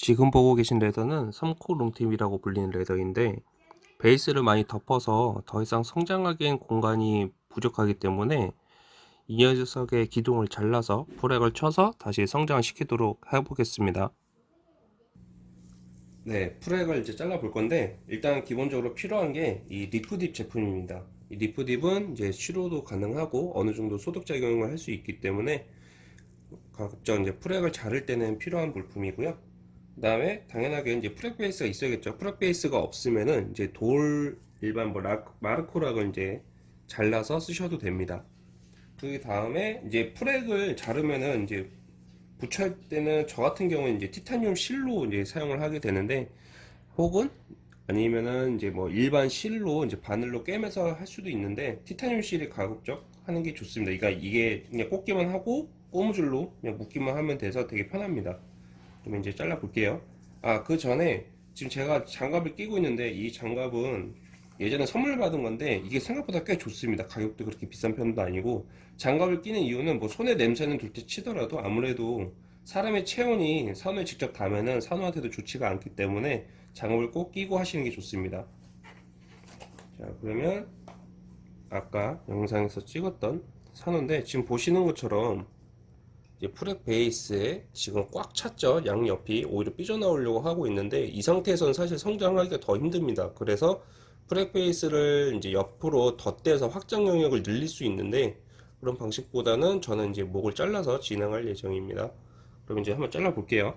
지금 보고 계신 leather는 사코 long tip이라고 불리는 leather인데 베이스를 많이 덮어서 더 이상 성장하기엔 공간이 부족하기 때문에 이 녀석의 기둥을 잘라서 frag을 쳐서 다시 성장시키도록 해보겠습니다. 네, frag을 이제 잘라 볼 건데 일단 기본적으로 필요한 게 이 리프딥 제품입니다. 이 리프딥은 이제 치료도 가능하고 어느 정도 소독 작용을 할 수 있기 때문에 각종 이제 frag을 자를 때는 필요한 물품이고요. 그 다음에 당연하게 이제 frag 베이스가 있어야겠죠. frag 베이스가 없으면은 이제 돌 일반 뭐 라, 마르코락을 이제 잘라서 쓰셔도 됩니다. 그 다음에 이제 frag을 자르면은 이제 부착할 때는 저 같은 경우는 이제 티타늄 실로 이제 사용을 하게 되는데 혹은 아니면은 이제 뭐 일반 실로 이제 바늘로 꿰매서 할 수도 있는데 티타늄 실이 가급적 하는 게 좋습니다. 그러니까 이게 그냥 꽂기만 하고 고무줄로 그냥 묶기만 하면 돼서 되게 편합니다. 그러면 이제 잘라 볼게요. 아 그 전에 지금 제가 장갑을 끼고 있는데 이 장갑은 예전에 선물 받은 건데 이게 생각보다 꽤 좋습니다. 가격도 그렇게 비싼 편도 아니고 장갑을 끼는 이유는 뭐 손에 냄새는 둘째 치더라도 아무래도 사람의 체온이 산호에 직접 닿으면은 산호한테도 좋지가 않기 때문에 장갑을 꼭 끼고 하시는 게 좋습니다. 자 그러면 아까 영상에서 찍었던 산호인데 지금 보시는 것처럼 이제 frag 베이스에 지금 꽉 찼죠. 양옆이 오히려 삐져나오려고 하고 있는데 이 상태에서는 사실 성장하기가 더 힘듭니다. 그래서 frag 베이스를 이제 옆으로 덧대서 확장 영역을 늘릴 수 있는데 그런 방식보다는 저는 이제 목을 잘라서 진행할 예정입니다. 그럼 이제 한번 잘라 볼게요.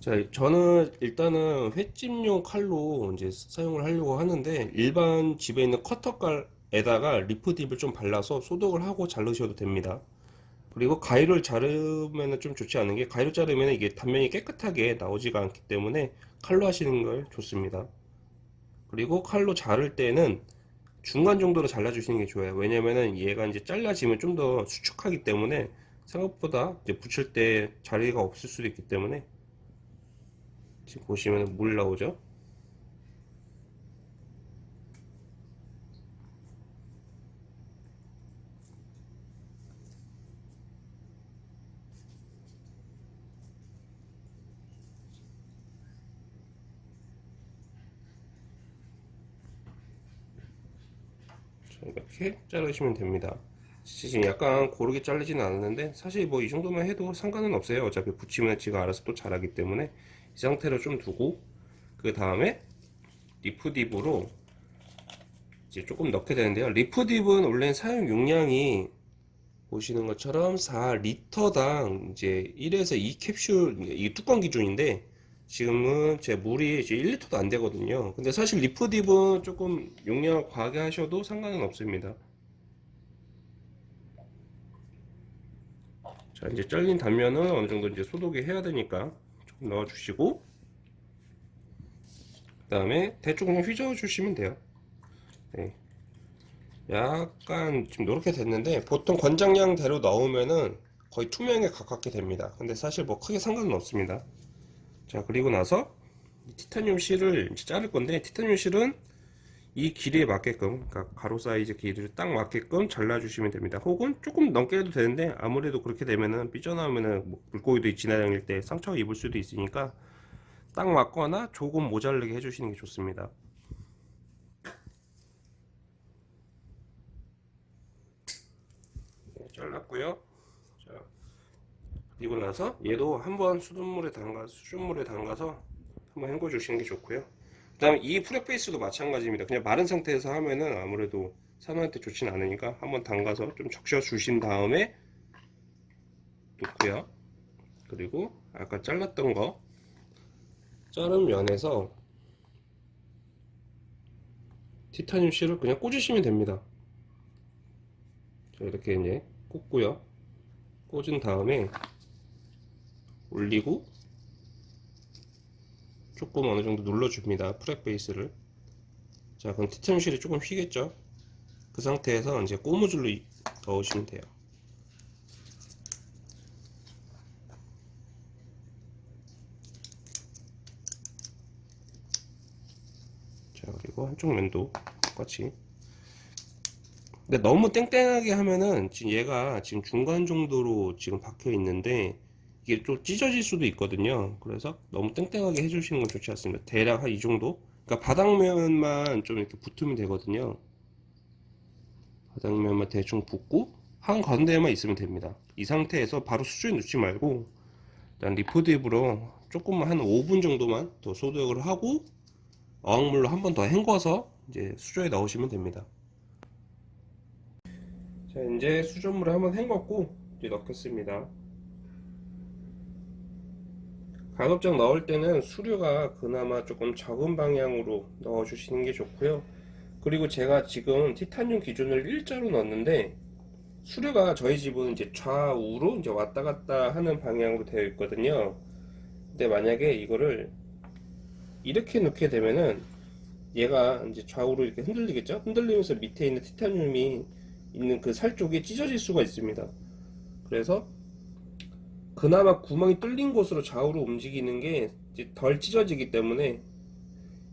자 저는 일단은 횟집용 칼로 이제 사용을 하려고 하는데 일반 집에 있는 커터 칼 에다가 리프딥을 좀 발라서 소독을 하고 자르셔도 됩니다. 그리고 가위를 자르면 좀 좋지 않은 게 가위로 자르면 이게 단면이 깨끗하게 나오지가 않기 때문에 칼로 하시는 걸 좋습니다. 그리고 칼로 자를 때는 중간 정도로 잘라 주시는 게 좋아요. 왜냐면은 얘가 이제 잘라지면 좀 더 수축하기 때문에 생각보다 이제 붙일 때 자리가 없을 수도 있기 때문에 지금 보시면 물 나오죠 이렇게 자르시면 됩니다. 지금 약간 고르게 자르지는 않았는데 사실 뭐 이 정도만 해도 상관은 없어요. 어차피 붙이면 지가 알아서 또 자라기 때문에 이 상태로 좀 두고 그 다음에 리프딥으로 이제 조금 넣게 되는데요. 리프딥은 원래 사용 용량이 보시는 것처럼 4리터당 이제 1에서 2 캡슐 이 뚜껑 기준인데 지금은 제 물이 이제 1리터도 안 되거든요. 근데 사실 리프딥은 조금 용량을 과하게 하셔도 상관은 없습니다. 자 이제 잘린 단면은 어느 정도 이제 소독이 해야 되니까 조금 넣어 주시고 그 다음에 대충 그냥 휘저어 주시면 돼요. 네. 약간 지금 이렇게 됐는데 보통 권장량대로 넣으면은 거의 투명에 가깝게 됩니다. 근데 사실 뭐 크게 상관은 없습니다 자 그리고 나서 티타늄 실을 자를 건데 티타늄 실은 이 길이에 맞게끔 그러니까 가로 사이즈 길이를 딱 맞게끔 잘라 주시면 됩니다. 혹은 조금 넘게 해도 되는데 아무래도 그렇게 되면은 삐져나오면은 뭐 물고기도 지나다닐 때 상처 입을 수도 있으니까 딱 맞거나 조금 모자르게 해주시는 게 좋습니다. 네, 잘랐고요. 자, 그리고 나서 얘도 한번 수돗물에 담가 수돗물에 담가서 한번 헹궈 주시는 게 좋고요. 그 다음에 이 프렉베이스도 마찬가지입니다. 그냥 마른 상태에서 하면은 아무래도 산호한테 좋진 않으니까 한번 담가서 좀 적셔 주신 다음에 놓고요. 그리고 아까 잘랐던 거 자른 면에서 티타늄 실을 그냥 꽂으시면 됩니다. 자, 이렇게 이제 꽂고요. 꽂은 다음에 올리고 조금 어느 정도 눌러줍니다. 프렉 베이스를. 자, 그럼 티타늄실이 조금 휘겠죠? 그 상태에서 이제 고무줄로 넣으시면 돼요. 자, 그리고 한쪽 면도 똑같이. 근데 너무 땡땡하게 하면은 지금 얘가 지금 중간 정도로 지금 박혀 있는데 이게 좀 찢어질 수도 있거든요. 그래서 너무 땡땡하게 해주시는 건 좋지 않습니다. 대략 한 이 정도. 그러니까 바닥면만 좀 이렇게 붙으면 되거든요. 바닥면만 대충 붙고 한 가운데에만 있으면 됩니다. 이 상태에서 바로 수조에 넣지 말고 일단 리포드입으로 조금만 한 5분 정도만 더 소독을 하고 어항물로 한 번 더 헹궈서 이제 수조에 넣으시면 됩니다. 자 이제 수돗물을 한번 헹궜고 이제 넣겠습니다. 가급적 넣을 때는 수류가 그나마 조금 적은 방향으로 넣어 주시는 게 좋고요. 그리고 제가 지금 티타늄 기준을 일자로 넣었는데 수류가 저희 집은 이제 좌우로 이제 왔다 갔다 하는 방향으로 되어 있거든요. 근데 만약에 이거를 이렇게 넣게 되면은 얘가 이제 좌우로 이렇게 흔들리겠죠? 흔들리면서 밑에 있는 티타늄이 있는 그 살 쪽이 찢어질 수가 있습니다. 그래서 그나마 구멍이 뚫린 곳으로 좌우로 움직이는 게 덜 찢어지기 때문에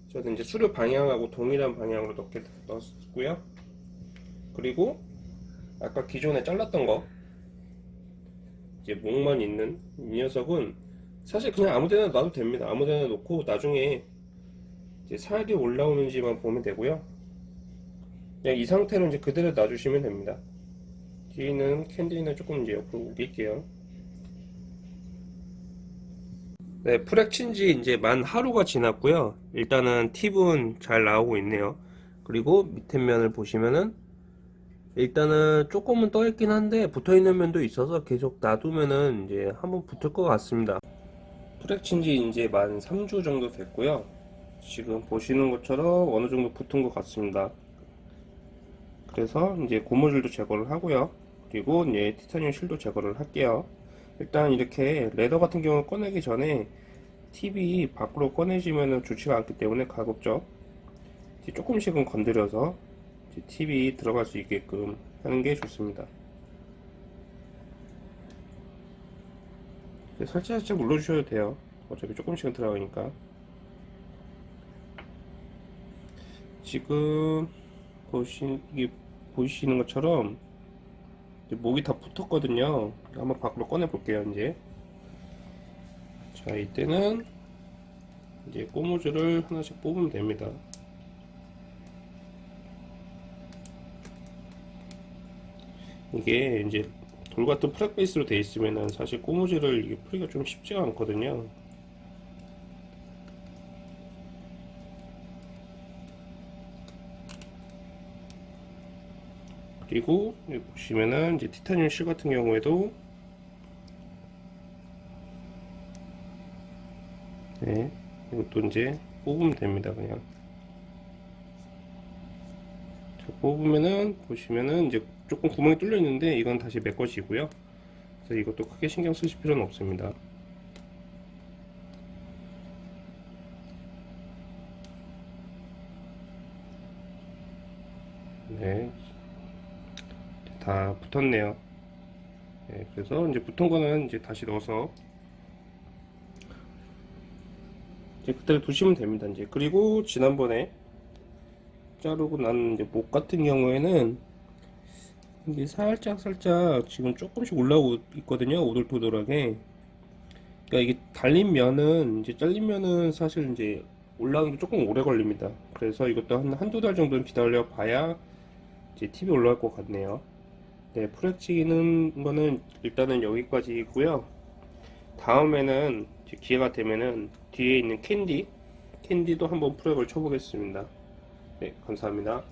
저는 이제 수류 방향하고 동일한 방향으로 넣게 넣었고요. 그리고 아까 기존에 잘랐던 거 이제 목만 있는 이 녀석은 사실 그냥 아무데나 놔도 됩니다. 아무데나 놓고 나중에 이제 살이 올라오는지만 보면 되고요. 그냥 이 상태로 이제 그대로 놔주시면 됩니다. 뒤에는 캔디는 조금 이제 옆으로 옮길게요. 네, 프랙친지 이제 만 하루가 지났고요. 일단은 팁은 잘 나오고 있네요. 그리고 밑에 면을 보시면은 일단은 조금은 떠 있긴 한데 붙어 있는 면도 있어서 계속 놔두면은 이제 한번 붙을 것 같습니다. 프랙친지 이제 만 3주 정도 됐고요. 지금 보시는 것처럼 어느 정도 붙은 것 같습니다. 그래서 이제 고무줄도 제거를 하고요. 그리고 이제 티타늄 실도 제거를 할게요. 일단 이렇게 레더 같은 경우 꺼내기 전에 팁이 밖으로 꺼내지면 좋지가 않기 때문에 가급적 조금씩은 건드려서 팁이 들어갈 수 있게끔 하는 게 좋습니다. 살짝 살짝 눌러주셔도 돼요. 어차피 조금씩은 들어가니까. 지금 보시, 이게 보이시는 것처럼 목이 다 붙었거든요. 한번 밖으로 꺼내 볼게요, 이제. 자, 이때는 이제 고무줄을 하나씩 뽑으면 됩니다. 이게 이제 돌 같은 프랙 베이스로 되어 있으면은 사실 고무줄을 이게 풀기가 좀 쉽지가 않거든요. 그리고 보시면은 이제 티타늄 실 같은 경우에도 네 이것도 이제 뽑으면 됩니다 그냥. 자, 뽑으면은 보시면은 이제 조금 구멍이 뚫려 있는데 이건 다시 메꿔지고요. 그래서 이것도 크게 신경 쓰실 필요는 없습니다. 네, 다 붙었네요. 네, 그래서 이제 붙은 거는 이제 다시 넣어서 이제 그대로 두시면 됩니다. 이제 그리고 지난번에 자르고 난 이제 목 같은 경우에는 이게 살짝 살짝 지금 조금씩 올라오고 있거든요. 오돌토돌하게. 그러니까 이게 달린 면은 이제 잘린 면은 사실 이제 올라오는 게 조금 오래 걸립니다. 그래서 이것도 한 한두 달 정도는 기다려 봐야 이제 팁이 올라올 것 같네요. 네, 프렉 치는 거는 일단은 여기까지고요. 다음에는 기회가 되면은 뒤에 있는 캔디, 캔디도 한번 프렉을 쳐보겠습니다. 네, 감사합니다.